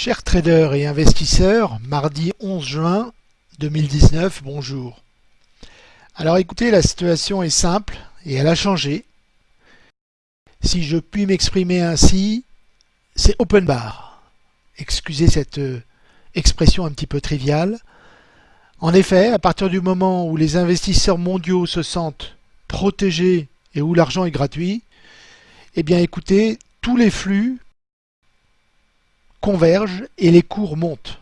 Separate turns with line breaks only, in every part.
Chers traders et investisseurs, mardi 11 juin 2019, bonjour. Alors écoutez, la situation est simple et elle a changé. Si je puis m'exprimer ainsi, c'est open bar. Excusez cette euh, expression un petit peu triviale. En effet, à partir du moment où les investisseurs mondiaux se sentent protégés et où l'argent est gratuit, eh bien écoutez, tous les flux convergent et les cours montent.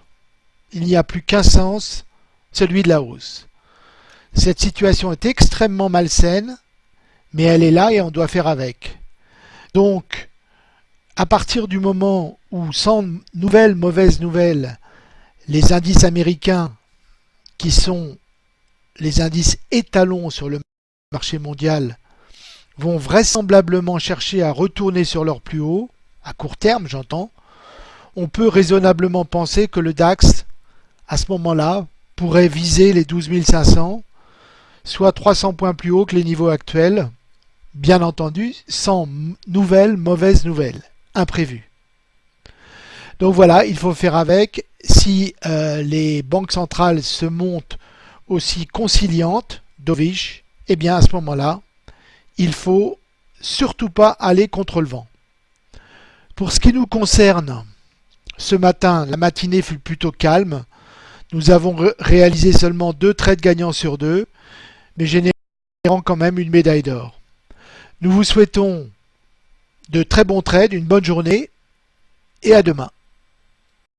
Il n'y a plus qu'un sens, celui de la hausse. Cette situation est extrêmement malsaine, mais elle est là et on doit faire avec. Donc, à partir du moment où, sans nouvelles mauvaises nouvelles, les indices américains, qui sont les indices étalons sur le marché mondial, vont vraisemblablement chercher à retourner sur leur plus haut, à court terme j'entends, on peut raisonnablement penser que le DAX, à ce moment-là, pourrait viser les 12 500, soit 300 points plus haut que les niveaux actuels, bien entendu, sans nouvelles mauvaises nouvelles, imprévues. Donc voilà, il faut faire avec. Si euh, les banques centrales se montent aussi conciliantes, dovish, eh bien à ce moment-là, il faut surtout pas aller contre le vent. Pour ce qui nous concerne, ce matin, la matinée fut plutôt calme. Nous avons réalisé seulement deux trades gagnants sur deux, mais générant quand même une médaille d'or. Nous vous souhaitons de très bons trades, une bonne journée et à demain.